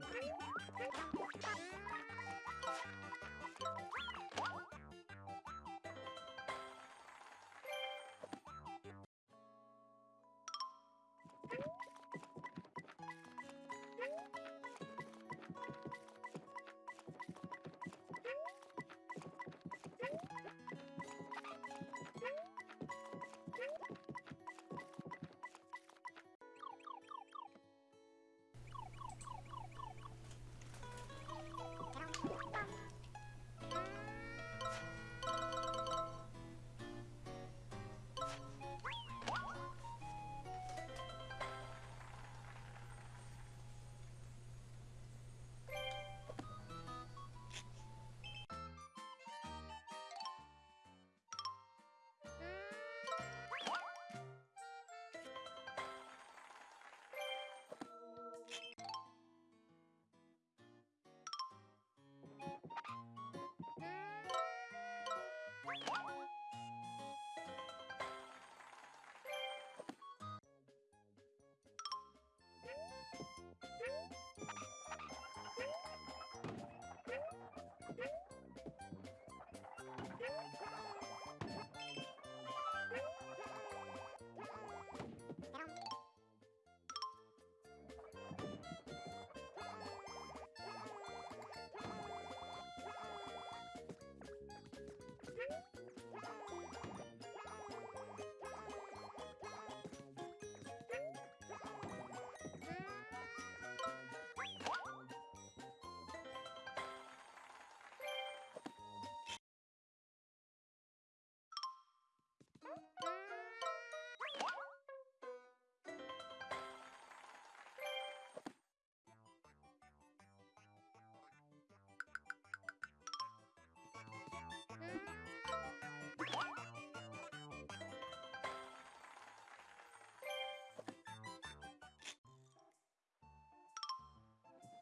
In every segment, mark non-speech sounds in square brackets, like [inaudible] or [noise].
Bye.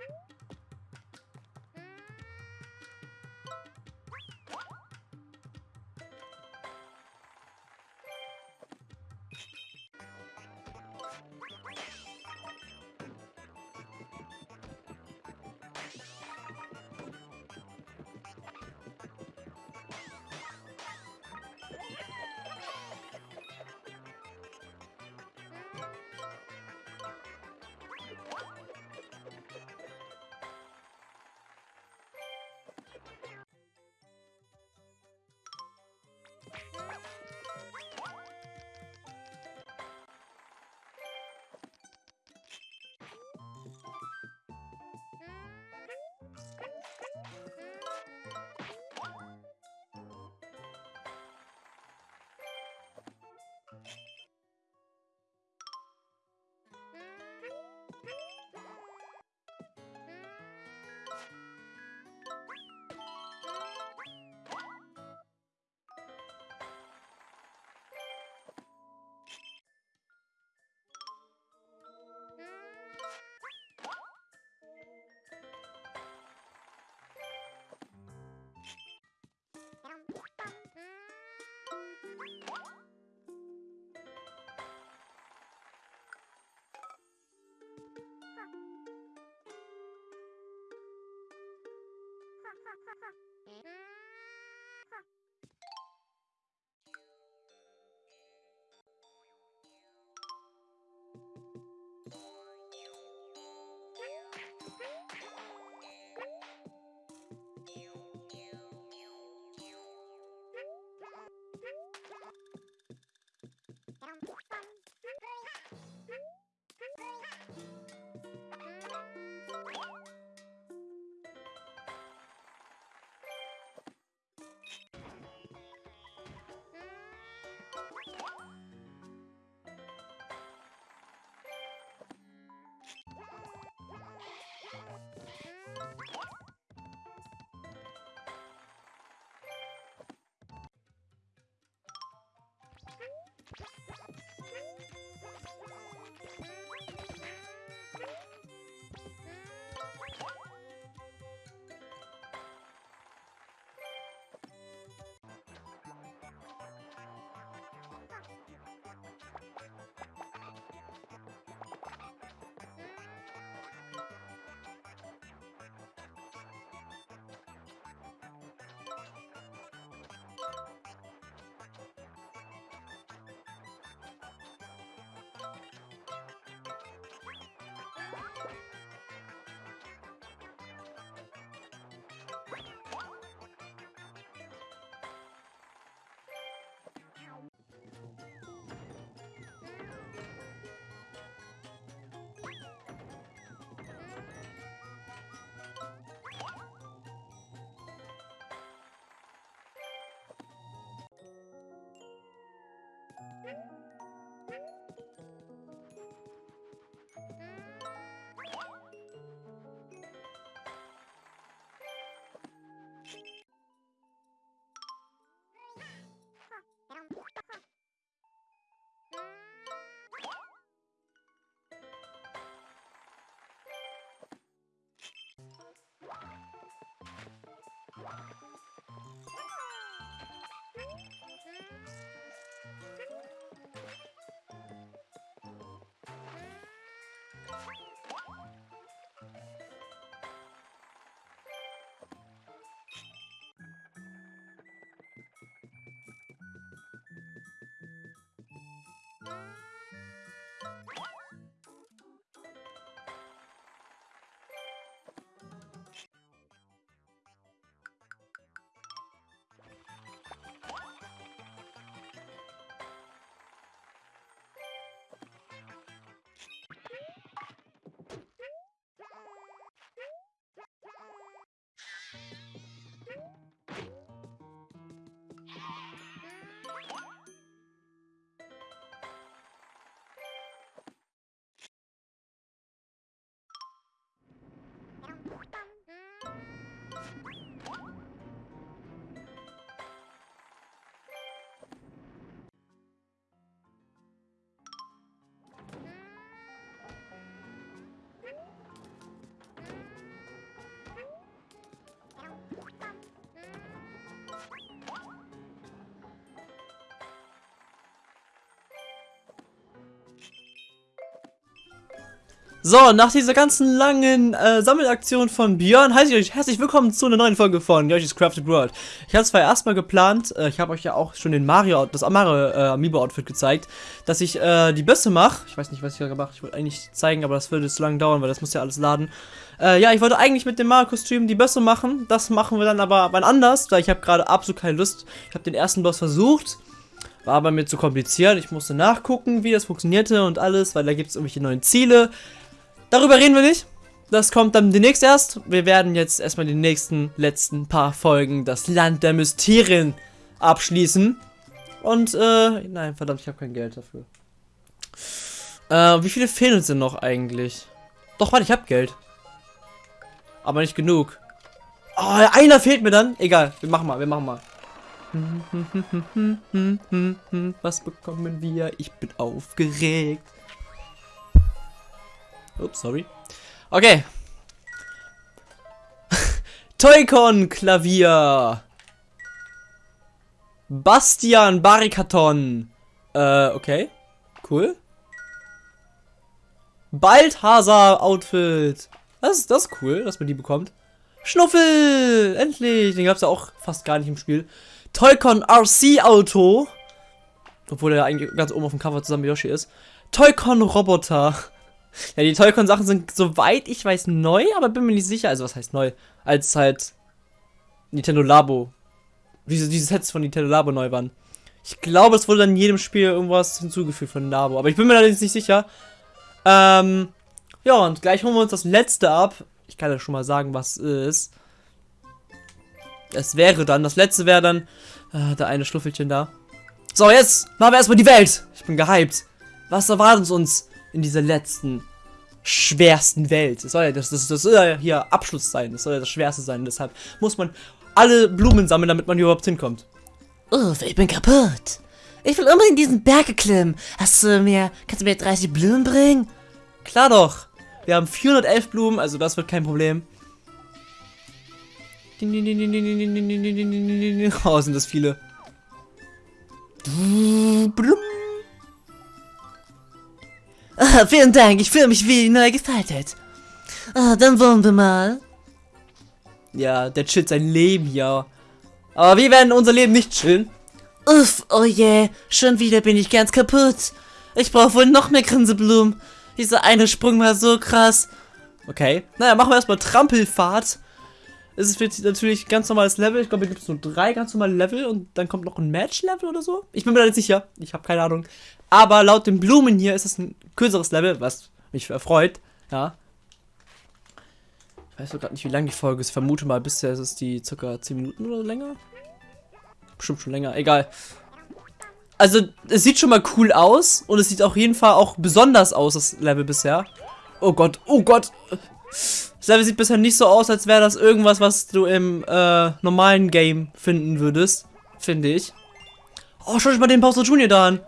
Woo! Ha ha ha! Thank you. Bye. So, nach dieser ganzen langen äh, Sammelaktion von Björn heiße ich euch herzlich willkommen zu einer neuen Folge von Yoshi's Crafted World. Ich habe zwar erstmal geplant, äh, ich habe euch ja auch schon den Mario, das Mario äh, Amiibo-Outfit gezeigt, dass ich äh, die Bösse mache. Ich weiß nicht, was ich gerade mache. Ich wollte eigentlich zeigen, aber das würde zu lange dauern, weil das muss ja alles laden. Äh, ja, ich wollte eigentlich mit dem Mario-Kostüm die Bösse machen. Das machen wir dann aber wann anders, weil ich habe gerade absolut keine Lust. Ich habe den ersten Boss versucht. War aber mir zu kompliziert. Ich musste nachgucken, wie das funktionierte und alles, weil da gibt es irgendwelche neuen Ziele. Darüber reden wir nicht. Das kommt dann demnächst erst. Wir werden jetzt erstmal die nächsten, letzten paar Folgen das Land der Mysterien abschließen. Und, äh, nein, verdammt, ich habe kein Geld dafür. Äh, wie viele fehlen uns denn noch eigentlich? Doch, warte, ich habe Geld. Aber nicht genug. Oh, einer fehlt mir dann. Egal, wir machen mal, wir machen mal. [laughs] Was bekommen wir? Ich bin aufgeregt. Ups, sorry. Okay. [laughs] Toykon Klavier. Bastian Barikaton. Äh, okay. Cool. Balthasar Outfit. Das ist das ist cool, dass man die bekommt. Schnuffel! Endlich! Den gab es ja auch fast gar nicht im Spiel. Toycon RC Auto. Obwohl er eigentlich ganz oben auf dem Cover zusammen mit Yoshi ist. Toycon Roboter. Ja, die Toycon Sachen sind, soweit ich weiß, neu, aber bin mir nicht sicher. Also, was heißt neu? Als halt Nintendo Labo. Diese, diese Sets von Nintendo Labo neu waren. Ich glaube, es wurde dann in jedem Spiel irgendwas hinzugefügt von Labo. Aber ich bin mir da nicht sicher. Ähm, ja, und gleich holen wir uns das letzte ab. Ich kann ja schon mal sagen, was ist. Es wäre dann, das letzte wäre dann, äh, da eine Schluffelchen da. So, jetzt machen wir erstmal die Welt. Ich bin gehypt. Was erwartet uns in dieser letzten, schwersten Welt? Das soll ja, das, das, das soll ja hier Abschluss sein. Das soll ja das Schwerste sein. Deshalb muss man alle Blumen sammeln, damit man hier überhaupt hinkommt. Uff, ich bin kaputt. Ich will unbedingt diesen Berg klimmen. Hast du mir, kannst du mir 30 Blumen bringen? Klar doch. Wir haben 411 Blumen, also das wird kein Problem. Oh, sind das viele. Ah, vielen Dank, ich fühle mich wie neu gefaltet. Ah, dann wollen wir mal. Ja, der chillt sein Leben hier. Aber wir werden unser Leben nicht chillen. Uff, oh je, schon wieder bin ich ganz kaputt. Ich brauche wohl noch mehr Grinseblumen. Dieser eine Sprung war so krass. Okay, naja, machen wir erstmal Trampelfahrt. Es wird natürlich ganz normales Level. Ich glaube, hier gibt es nur drei ganz normale Level und dann kommt noch ein Match-Level oder so. Ich bin mir da nicht sicher. Ich habe keine Ahnung. Aber laut den Blumen hier ist es ein kürzeres Level, was mich erfreut. Ja. Ich weiß gerade nicht, wie lang die Folge ist. Ich vermute mal, bisher ist es die circa 10 Minuten oder länger. Bestimmt schon länger. Egal. Also, es sieht schon mal cool aus und es sieht auf jeden Fall auch besonders aus, das Level bisher. Oh Gott, oh Gott. Das Level sieht bisher nicht so aus, als wäre das irgendwas, was du im äh, normalen Game finden würdest. Finde ich. Oh, schau dich mal den Bowser Junior da an.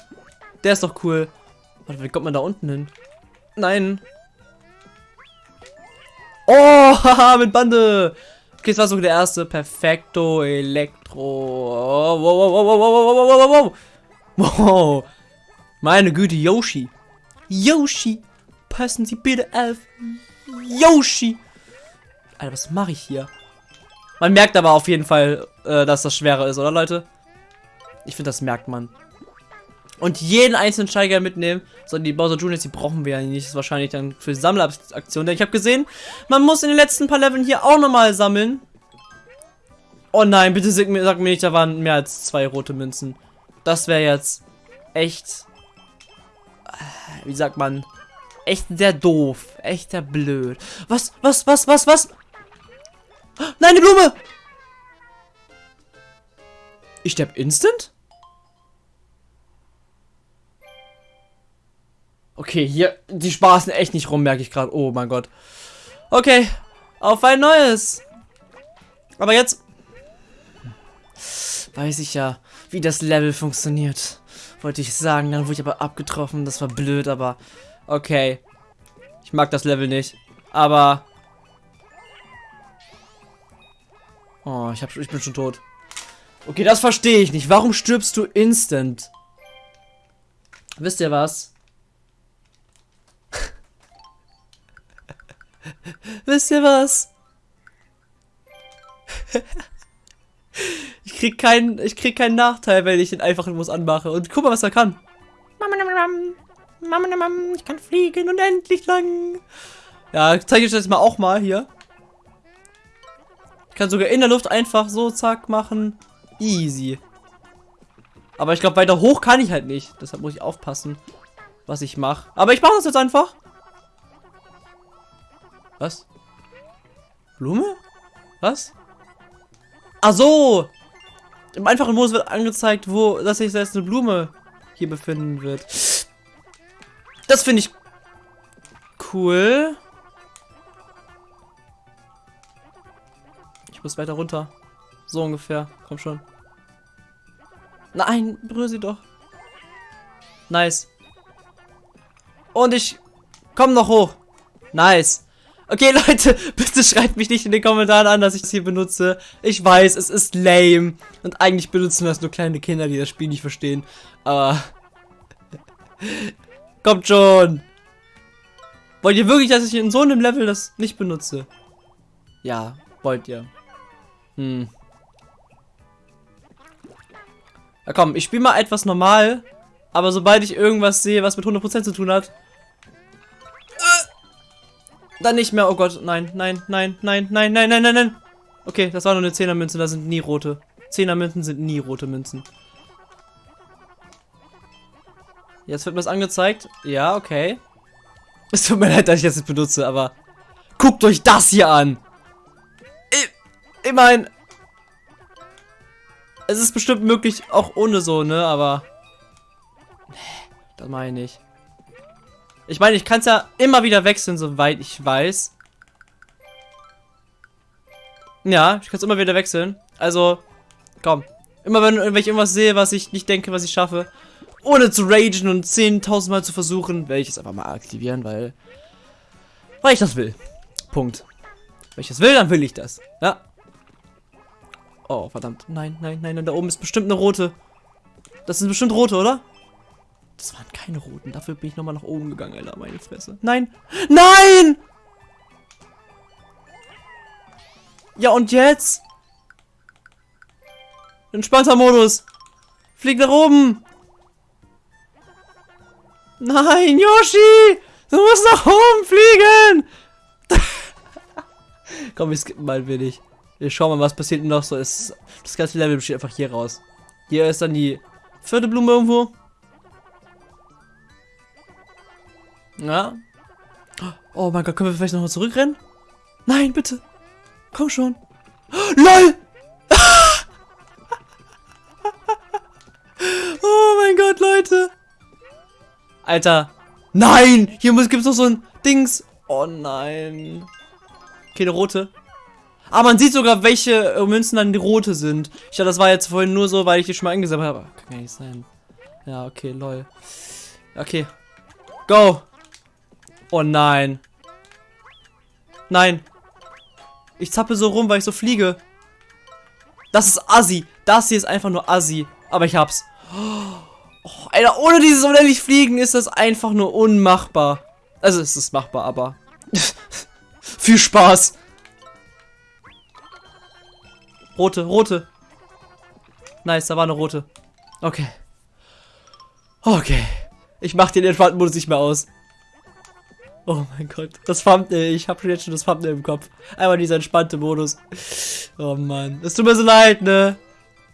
Der ist doch cool. Warte, wie kommt man da unten hin? Nein. Oh, [laughs] haha, mit Bande. Okay, das war so der erste. Perfekto Elektro. Oh, wow, wow, wow, wow, wow, wow, wow, wow. Wow. Meine Güte, Yoshi. Yoshi. Passen Sie bitte auf. Yoshi. Alter, was mache ich hier? Man merkt aber auf jeden Fall, äh, dass das schwerer ist, oder Leute? Ich finde, das merkt man. Und jeden einzelnen Steiger mitnehmen. So, die Bowser Juniors, die brauchen wir ja nicht. Das ist wahrscheinlich dann für Sammleraktionen. Denn ich habe gesehen, man muss in den letzten paar Leveln hier auch nochmal sammeln. Oh nein, bitte sag mir, sag mir nicht, da waren mehr als zwei rote Münzen. Das wäre jetzt echt... Äh, wie sagt man? Echt sehr doof. Echt sehr blöd. Was, was, was, was, was? Nein, eine Blume! Ich sterb instant? Okay, hier, die spaßen echt nicht rum, merke ich gerade. Oh mein Gott. Okay, auf ein neues. Aber jetzt weiß ich ja, wie das Level funktioniert. Wollte ich sagen, dann wurde ich aber abgetroffen. Das war blöd, aber okay. Ich mag das Level nicht. Aber... Oh, ich, hab, ich bin schon tot. Okay, das verstehe ich nicht. Warum stirbst du instant? Wisst ihr was? [laughs] Wisst ihr was? [laughs] ich krieg keinen, ich krieg keinen Nachteil, wenn ich den einfachen Muss anmache. Und guck mal, was er kann. Ich kann fliegen und endlich lang. Ja, zeige ich das mal auch mal hier. Ich kann sogar in der Luft einfach so zack machen. Easy. Aber ich glaube, weiter hoch kann ich halt nicht. Deshalb muss ich aufpassen, was ich mache. Aber ich mache das jetzt einfach. Was? Blume? Was? Ach so! Im einfachen Modus wird angezeigt, wo, dass sich jetzt eine Blume hier befinden wird. Das finde ich cool. Ich muss weiter runter. So ungefähr. Komm schon. Nein, berühre sie doch. Nice. Und ich komme noch hoch. Nice. Okay, [laughs] Leute, bitte schreibt mich nicht in den Kommentaren an, dass ich das hier benutze. Ich weiß, es ist lame. Und eigentlich benutzen das nur kleine Kinder, die das Spiel nicht verstehen. Aber... [laughs] Kommt schon. Wollt ihr wirklich, dass ich in so einem Level das nicht benutze? Ja. Wollt ihr? Hm. Na komm, ich spiele mal etwas normal. Aber sobald ich irgendwas sehe, was mit 100% zu tun hat, äh, dann nicht mehr. Oh Gott, nein, nein, nein, nein, nein, nein, nein, nein, nein. Okay, das war nur eine 10er Münze, da sind nie rote. 10er Münzen sind nie rote Münzen. Jetzt wird mir das angezeigt. Ja, okay. [laughs] Es tut mir leid, dass ich das jetzt benutze, aber guckt euch das hier an. Ich, meine, es ist bestimmt möglich, auch ohne so, ne, aber nee, das meine ich. Ich meine, ich kann es ja immer wieder wechseln, soweit ich weiß. Ja, ich kann es immer wieder wechseln. Also, komm. Immer wenn, wenn ich irgendwas sehe, was ich nicht denke, was ich schaffe, ohne zu ragen und 10.000 Mal zu versuchen, werde ich es einfach mal aktivieren, weil, weil ich das will. Punkt. Wenn ich das will, dann will ich das. Ja. Oh, verdammt. Nein, nein, nein, nein, da oben ist bestimmt eine rote. Das sind bestimmt rote, oder? Das waren keine roten. Dafür bin ich nochmal nach oben gegangen, Alter. Meine Fresse. Nein! Nein! Ja, und jetzt? Entspannter Modus. Flieg nach oben. Nein, Yoshi! Du musst nach oben fliegen! [laughs] Komm, wir skippen mal ein wenig. Wir schauen mal, was passiert noch so. Ist, das ganze Level besteht einfach hier raus. Hier ist dann die vierte Blume irgendwo. Ja. Oh mein Gott, können wir vielleicht nochmal zurückrennen? Nein, bitte. Komm schon. [gasps] LOL! Alter. Nein! Hier gibt es noch so ein Dings. Oh nein. Okay, eine rote. Aber man sieht sogar, welche äh, Münzen dann die rote sind. Ich dachte, das war jetzt vorhin nur so, weil ich die schon mal eingesammelt habe. Kann gar nicht sein. Ja, okay, lol. Okay. Go! Oh nein. Nein. Ich zappe so rum, weil ich so fliege. Das ist assi. Das hier ist einfach nur assi. Aber ich hab's. Oh, Alter, ohne dieses unendlich Fliegen ist das einfach nur unmachbar. Also es ist machbar, aber... [laughs] Viel Spaß. Rote, rote. Nice, da war eine rote. Okay. Okay. Ich mach den entspannten Modus nicht mehr aus. Oh mein Gott. Das Thumbnail. Ich habe jetzt schon das Thumbnail im Kopf. Einmal dieser entspannte Modus. Oh Mann. Es tut mir so leid, ne?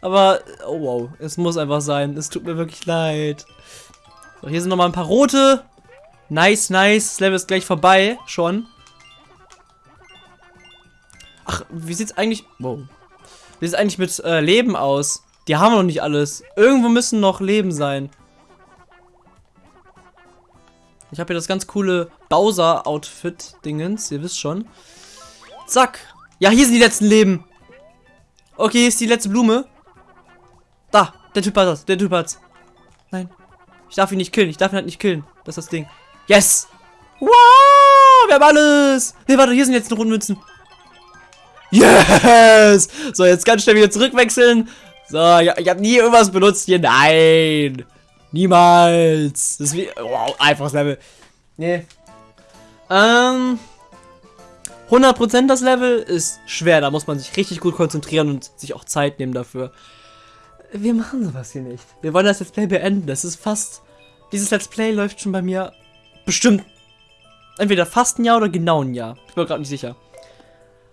Aber, oh wow. Es muss einfach sein. Es tut mir wirklich leid. So, hier sind nochmal ein paar rote. Nice, nice. Das Level ist gleich vorbei. Schon. Ach, wie sieht's eigentlich... Wow. Wie sieht's eigentlich mit äh, Leben aus? Die haben wir noch nicht alles. Irgendwo müssen noch Leben sein. Ich habe hier das ganz coole Bowser-Outfit-Dingens. Ihr wisst schon. Zack. Ja, hier sind die letzten Leben. Okay, hier ist die letzte Blume. Da, der Typ hat das. Der Typ hat's. Nein. Ich darf ihn nicht killen. Ich darf ihn halt nicht killen. Das ist das Ding. Yes. Wow, wir haben alles. Ne, warte, hier sind jetzt noch Rundmünzen. Yes. So, jetzt ganz schnell wieder zurückwechseln. So, ich, ich habe nie irgendwas benutzt hier. Nein. Niemals. Das ist wie. Wow, einfaches Level. Nee. Ähm. 100% das Level ist schwer. Da muss man sich richtig gut konzentrieren und sich auch Zeit nehmen dafür. Wir machen sowas hier nicht. Wir wollen das Let's Play beenden. Das ist fast. Dieses Let's Play läuft schon bei mir bestimmt. Entweder fast ein Jahr oder genau ein Jahr. Ich bin gerade nicht sicher.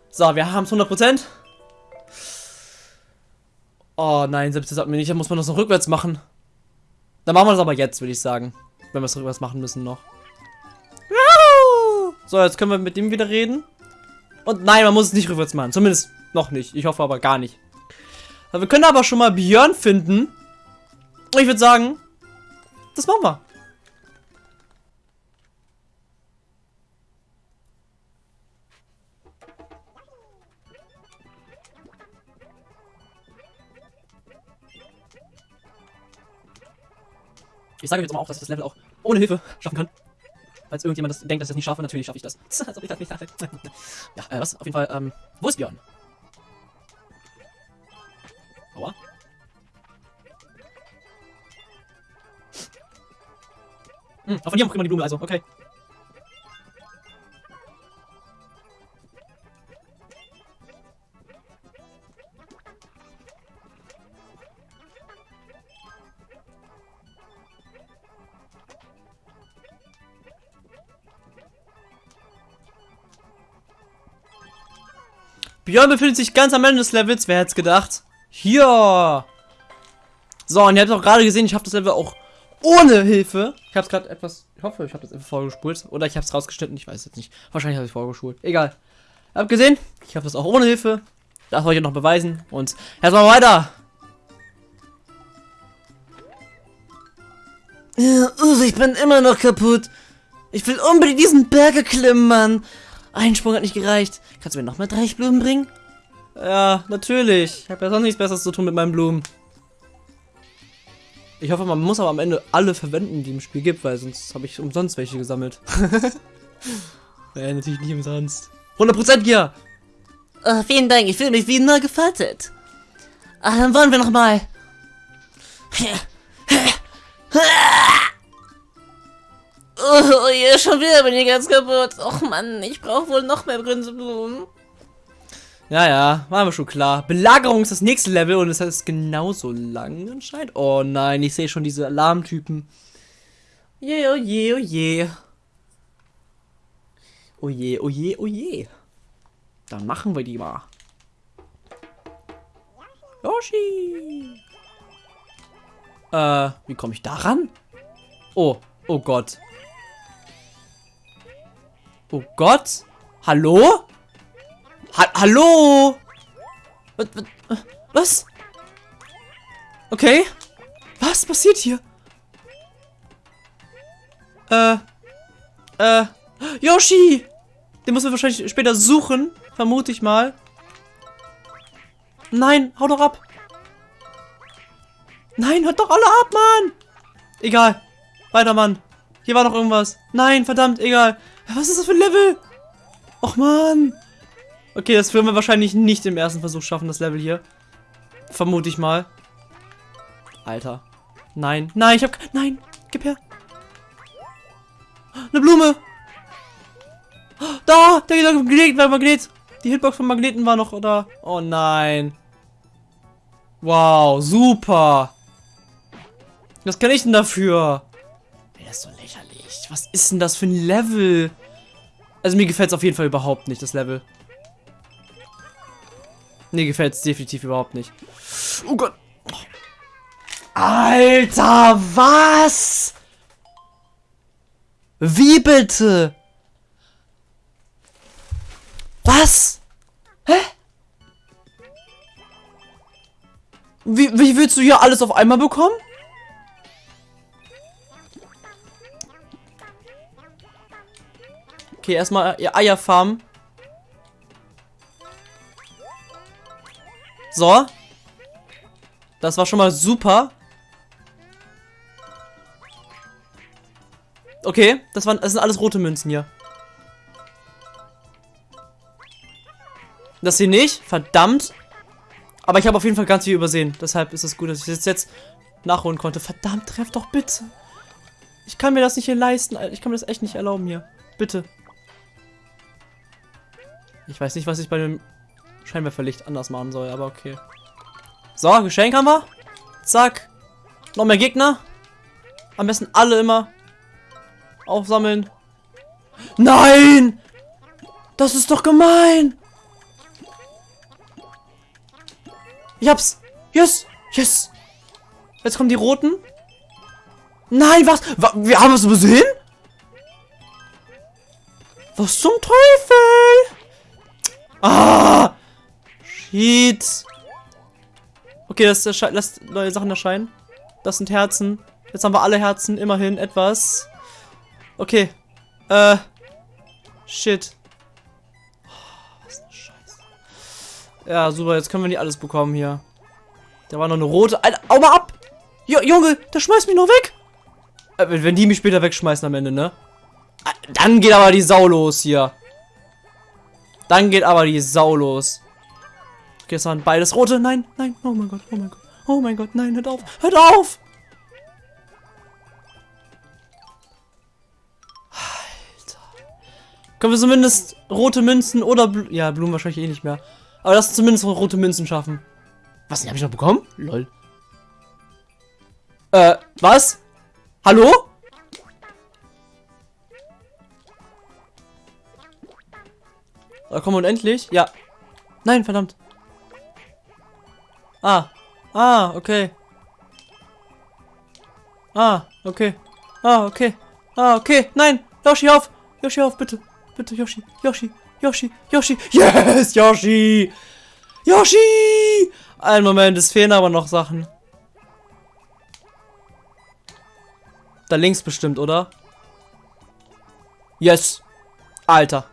So, wir haben es 100%. Oh nein, selbst das hat mir nicht. Da muss man das noch rückwärts machen. Dann machen wir das aber jetzt, würde ich sagen. Wenn wir es rückwärts machen müssen noch. So, jetzt können wir mit dem wieder reden. Und nein, man muss es nicht rückwärts machen. Zumindest noch nicht. Ich hoffe aber gar nicht. Wir können aber schon mal Björn finden. Ich würde sagen, das machen wir. Ich sage jetzt mal auch, dass ich das Level auch ohne Hilfe schaffen kann. Falls irgendjemand das denkt, dass ich das nicht schaffe, natürlich schaffe ich das. [laughs] [laughs] Ja, äh, was? Auf jeden Fall, ähm, wo ist Björn? Hm, von hier auch immer die Blume, also, okay. Björn befindet sich ganz am Ende des Levels, wer hätte es gedacht? Hier! So, und ihr habt auch gerade gesehen, ich habe das Level auch ohne Hilfe. Ich habe es gerade etwas, ich hoffe, ich habe das einfach vorgespult. Oder ich habe es rausgeschnitten, ich weiß jetzt nicht. Wahrscheinlich habe ich vorgespult. Egal. Ihr habt gesehen, ich habe das auch ohne Hilfe. Das wollte ich noch beweisen. Und erstmal weiter. Ja, Uwe, ich bin immer noch kaputt. Ich will unbedingt diesen Berg erklimmen, Mann. Ein Sprung hat nicht gereicht. Kannst du mir noch mal drei Blumen bringen? Ja, natürlich. Ich habe ja sonst nichts Besseres zu tun mit meinen Blumen. Ich hoffe, man muss aber am Ende alle verwenden, die im Spiel gibt, weil sonst habe ich umsonst welche gesammelt. [laughs] ja, natürlich nicht umsonst. 100% ja. Oh, vielen Dank, ich fühle mich wie neu gefaltet. Ah, dann wollen wir noch mal. [laughs] Oh, je, schon wieder bin ich ganz kaputt. Och Mann, ich brauche wohl noch mehr Grinseblumen. Ja, ja, war mir schon klar. Belagerung ist das nächste Level und es ist genauso lang anscheinend. Oh nein, ich sehe schon diese Alarmtypen. Je, oh je, oh je. Oh je, oh je, oh je. Dann machen wir die mal. Yoshi! Äh, wie komme ich da ran? Oh, oh Gott. Oh Gott? Hallo? Ha Hallo? Was, was, was? Okay. Was passiert hier? Äh. Äh. Yoshi! Den muss man wahrscheinlich später suchen. Vermute ich mal. Nein, hau doch ab. Nein, hört doch alle ab, Mann. Egal. Weiter, Mann. Hier war noch irgendwas. Nein, verdammt, egal. Was ist das für ein Level? Och, Mann. Okay, das werden wir wahrscheinlich nicht im ersten Versuch schaffen, das Level hier. Vermute ich mal. Alter. Nein. Nein, ich hab... Nein. Gib her. Eine Blume. Da, der Magnet, der Magnet. Die Hitbox von Magneten war noch da. Oh nein. Wow, super. Was kann ich denn dafür? Der ist so lächerlich. Was ist denn das für ein Level? Also mir gefällt es auf jeden Fall überhaupt nicht, das Level. Mir gefällt es definitiv überhaupt nicht. Oh Gott. Alter, was? Wie bitte? Was? Hä? Wie, wie willst du hier alles auf einmal bekommen? Okay, erstmal Eier farmen. So. Das war schon mal super. Okay, das, waren, das sind alles rote Münzen hier. Das hier nicht. Verdammt. Aber ich habe auf jeden Fall ganz viel übersehen. Deshalb ist es gut, dass ich das jetzt nachholen konnte. Verdammt, treff doch bitte. Ich kann mir das nicht hier leisten. Ich kann mir das echt nicht erlauben hier. Bitte. Ich weiß nicht, was ich bei dem Scheinwerferlicht anders machen soll, aber okay. So, Geschenk haben wir. Zack. Noch mehr Gegner. Am besten alle immer aufsammeln. Nein! Das ist doch gemein! Ich hab's! Yes! Yes! Jetzt kommen die roten. Nein, was? Wir haben es übersehen? Was zum Teufel? Ah! Shit. Okay, das lässt neue Sachen erscheinen. Das sind Herzen. Jetzt haben wir alle Herzen. Immerhin etwas. Okay. Äh. Shit. Oh, was eine Scheiße. Ja, super. Jetzt können wir nicht alles bekommen hier. Da war noch eine rote. Alter, au mal ab! Jo, Junge, der schmeißt mich noch weg! Äh, wenn die mich später wegschmeißen am Ende, ne? Äh, dann geht aber die Sau los hier. Dann geht aber die Sau los. Waren beides rote. Nein, nein. Oh mein Gott, oh mein Gott. Oh mein Gott, nein, hört auf. Hört auf! Alter. Können wir zumindest rote Münzen oder... Bl ja, Blumen wahrscheinlich eh nicht mehr. Aber das zumindest rote Münzen schaffen. Was, die habe ich noch bekommen? Lol. Äh, was? Hallo? Da kommen unendlich? Ja. Nein, verdammt. Ah. Ah, okay. Ah, okay. Ah, okay. Ah, okay. Nein. Yoshi, auf. Yoshi, auf, bitte. Bitte, Yoshi. Yoshi. Yoshi. Yoshi. Yes, Yoshi. Yoshi. Ein Moment, es fehlen aber noch Sachen. Da links bestimmt, oder? Yes. Alter.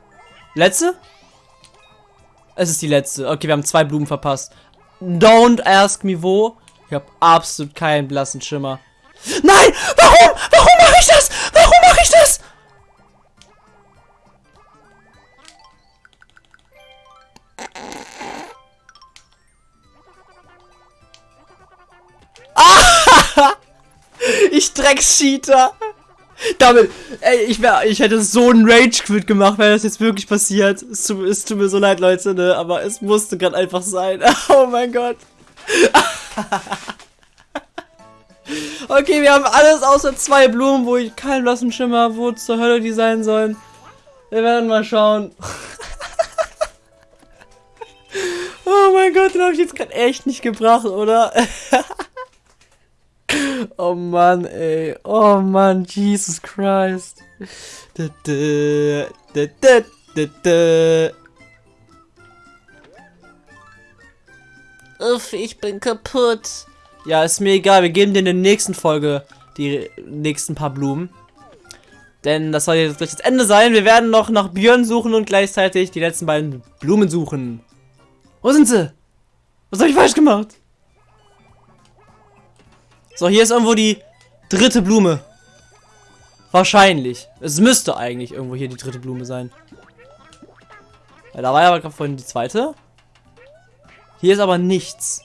Letzte? Es ist die letzte. Okay, wir haben zwei Blumen verpasst. Don't ask me wo. Ich habe absolut keinen blassen Schimmer. Nein! Warum? Warum mache ich das? Warum mache ich das? Ah! [laughs] Ich Dreckscheater! Damit, ey, ich wär, ich hätte so einen Rage-Quit gemacht, wenn das jetzt wirklich passiert. Es tut, es tut mir so leid, Leute, ne, aber es musste gerade einfach sein. [laughs] Oh mein Gott. [laughs] okay, wir haben alles außer zwei Blumen, wo ich keinen blassen Schimmer, wo zur Hölle die sein sollen. Wir werden mal schauen. [laughs] oh mein Gott, den habe ich jetzt gerade echt nicht gebracht, oder? Oh Mann, ey. Oh Mann, Jesus Christ. Uff, ich bin kaputt. Ja, ist mir egal. Wir geben dir in der nächsten Folge die nächsten paar Blumen. Denn das soll jetzt gleich das Ende sein. Wir werden noch nach Björn suchen und gleichzeitig die letzten beiden Blumen suchen. Wo sind sie? Was habe ich falsch gemacht? So, hier ist irgendwo die dritte Blume. Wahrscheinlich. Es müsste eigentlich irgendwo hier die dritte Blume sein. Ja, da war ja aber gerade vorhin die zweite. Hier ist aber nichts.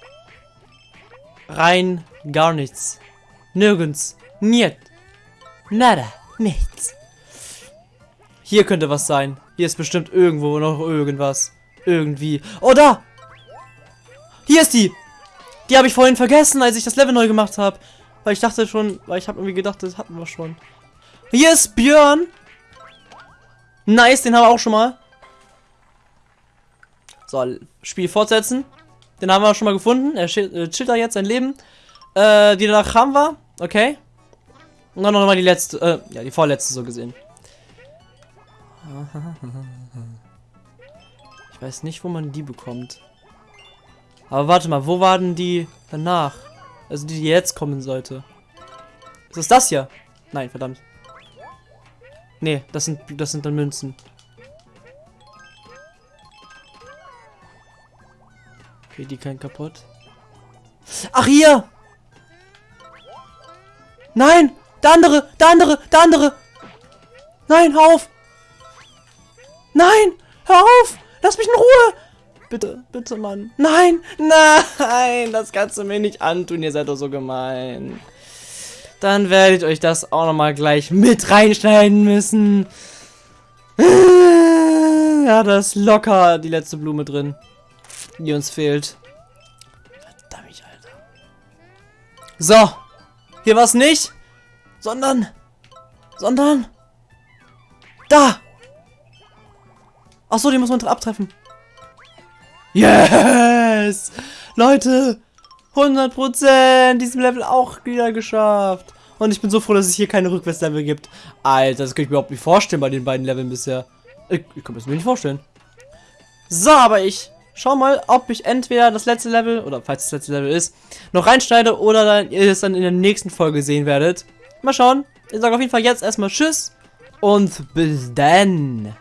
Rein gar nichts. Nirgends. Niet. Nada. Nichts. Hier könnte was sein. Hier ist bestimmt irgendwo noch irgendwas. Irgendwie. Oh, da! Hier ist die! Die habe ich vorhin vergessen, als ich das Level neu gemacht habe. Weil ich dachte schon, weil ich habe irgendwie gedacht, das hatten wir schon. Hier ist Björn. Nice, den haben wir auch schon mal. So, Spiel fortsetzen. Den haben wir schon mal gefunden. Er äh, chillt da jetzt sein Leben. Äh, die danach haben wir. Okay. Und dann noch mal die letzte, äh, ja, die vorletzte so gesehen. Ich weiß nicht, wo man die bekommt. Aber warte mal, wo waren die danach? Also die, die jetzt kommen sollte. Ist das das hier? Nein, verdammt. Nee, das sind, das sind dann Münzen. Okay, die können kaputt. Ach, hier! Nein! Der andere! Der andere! Der andere! Nein, hör auf! Nein! Hör auf! Lass mich in Ruhe! Bitte, bitte, Mann. Nein, nein, das kannst du mir nicht antun. Ihr seid doch so gemein. Dann werdet ihr euch das auch nochmal gleich mit reinschneiden müssen. Ja, da ist locker die letzte Blume drin, die uns fehlt. Verdammt, Alter. So, hier war es nicht, sondern, sondern, da. Ach so, die muss man abtreffen. Yes! Leute, 100% diesem Level auch wieder geschafft. Und ich bin so froh, dass es hier keine Rückwärtslevel gibt. Alter, das kann ich mir überhaupt nicht vorstellen bei den beiden Leveln bisher. Ich, ich kann mir das nicht vorstellen. So, aber ich schau mal, ob ich entweder das letzte Level, oder falls das letzte Level ist, noch reinschneide oder dann ihr es dann in der nächsten Folge sehen werdet. Mal schauen. Ich sage auf jeden Fall jetzt erstmal Tschüss und bis dann.